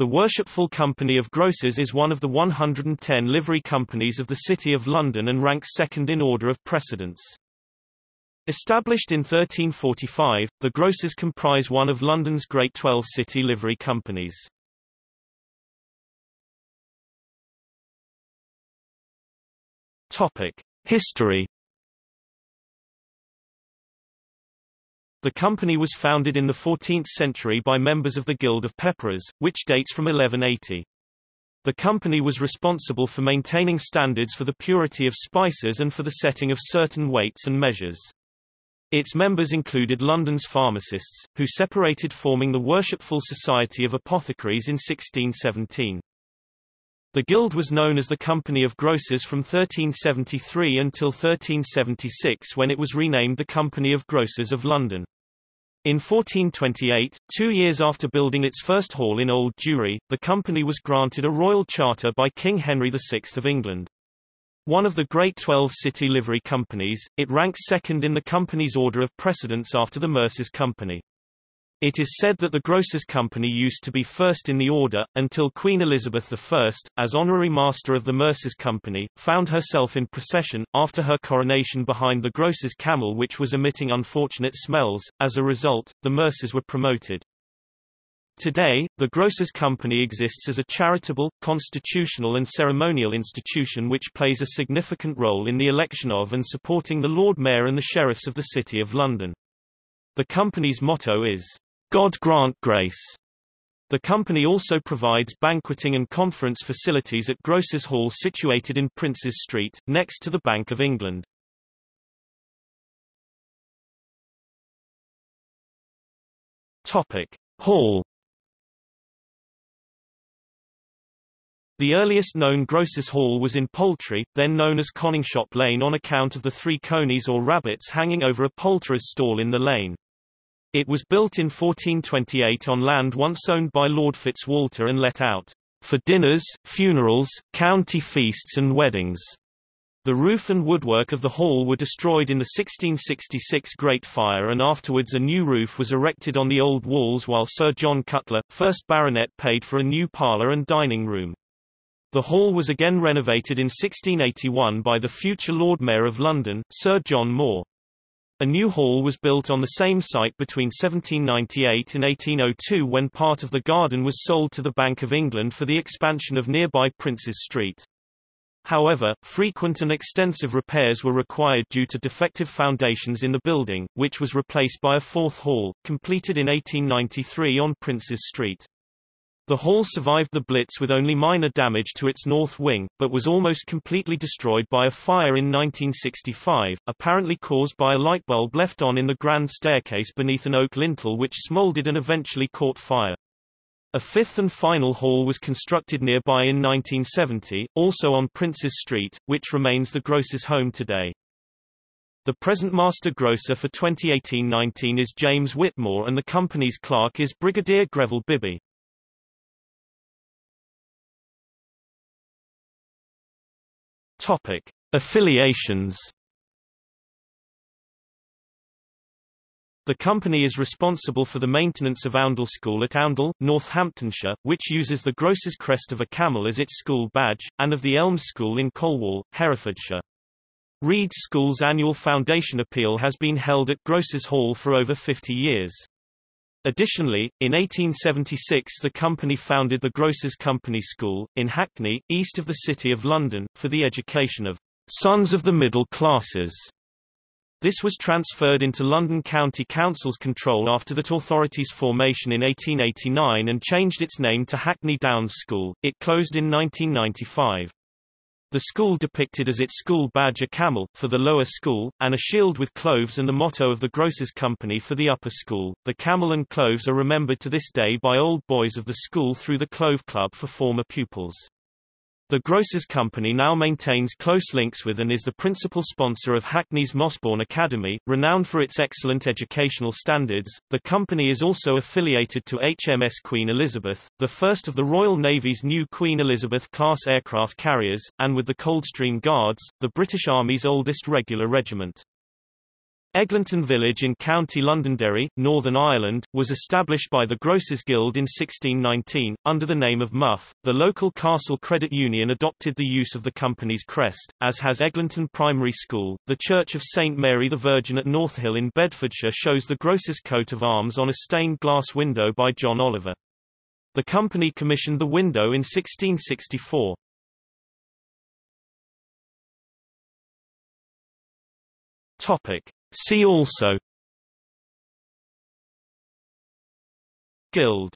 The Worshipful Company of Grocers is one of the 110 livery companies of the City of London and ranks second in order of precedence. Established in 1345, the grocers comprise one of London's Great Twelve city livery companies. Topic: History The company was founded in the 14th century by members of the Guild of Pepperers, which dates from 1180. The company was responsible for maintaining standards for the purity of spices and for the setting of certain weights and measures. Its members included London's pharmacists, who separated forming the Worshipful Society of Apothecaries in 1617. The guild was known as the Company of Grocers from 1373 until 1376 when it was renamed the Company of Grocers of London. In 1428, two years after building its first hall in Old Jewry, the company was granted a royal charter by King Henry VI of England. One of the Great Twelve City Livery Companies, it ranks second in the company's order of precedence after the Mercers Company. It is said that the Grocers Company used to be first in the order, until Queen Elizabeth I, as honorary master of the Mercers Company, found herself in procession, after her coronation behind the Grocers' camel which was emitting unfortunate smells. As a result, the Mercers were promoted. Today, the Grocers Company exists as a charitable, constitutional and ceremonial institution which plays a significant role in the election of and supporting the Lord Mayor and the Sheriffs of the City of London. The company's motto is, God grant grace. The company also provides banqueting and conference facilities at Grocers Hall situated in Princes Street, next to the Bank of England. Topic. Hall The earliest known Grocers Hall was in Poultry, then known as Coningshop Lane on account of the three conies or rabbits hanging over a poulterer's stall in the lane. It was built in 1428 on land once owned by Lord Fitzwalter and let out for dinners, funerals, county feasts and weddings. The roof and woodwork of the hall were destroyed in the 1666 Great Fire and afterwards a new roof was erected on the old walls while Sir John Cutler, 1st Baronet paid for a new parlour and dining room. The hall was again renovated in 1681 by the future Lord Mayor of London, Sir John Moore. A new hall was built on the same site between 1798 and 1802 when part of the garden was sold to the Bank of England for the expansion of nearby Princes Street. However, frequent and extensive repairs were required due to defective foundations in the building, which was replaced by a fourth hall, completed in 1893 on Princes Street. The hall survived the Blitz with only minor damage to its north wing, but was almost completely destroyed by a fire in 1965, apparently caused by a light bulb left on in the grand staircase beneath an oak lintel which smoldered and eventually caught fire. A fifth and final hall was constructed nearby in 1970, also on Princes Street, which remains the grocer's home today. The present master grocer for 2018-19 is James Whitmore and the company's clerk is Brigadier Greville Bibby. Topic: Affiliations. The company is responsible for the maintenance of Oundle School at Oundle, Northamptonshire, which uses the Grocer's crest of a camel as its school badge, and of the Elms School in Colwall, Herefordshire. Reed School's annual foundation appeal has been held at Grocers Hall for over 50 years. Additionally, in 1876 the company founded the Grocers Company School, in Hackney, east of the City of London, for the education of sons of the middle classes. This was transferred into London County Council's control after that authority's formation in 1889 and changed its name to Hackney Downs School. It closed in 1995. The school depicted as its school badge a camel, for the lower school, and a shield with cloves and the motto of the Grocers Company for the upper school. The camel and cloves are remembered to this day by old boys of the school through the Clove Club for former pupils. The Grocers Company now maintains close links with and is the principal sponsor of Hackney's Mossbourne Academy, renowned for its excellent educational standards. The company is also affiliated to HMS Queen Elizabeth, the first of the Royal Navy's new Queen Elizabeth class aircraft carriers, and with the Coldstream Guards, the British Army's oldest regular regiment. Eglinton Village in County Londonderry, Northern Ireland, was established by the Grocers Guild in 1619, under the name of Muff. The local Castle Credit Union adopted the use of the company's crest, as has Eglinton Primary School. The Church of St Mary the Virgin at Northill in Bedfordshire shows the Grocers coat of arms on a stained glass window by John Oliver. The company commissioned the window in 1664. Topic. See also. Guild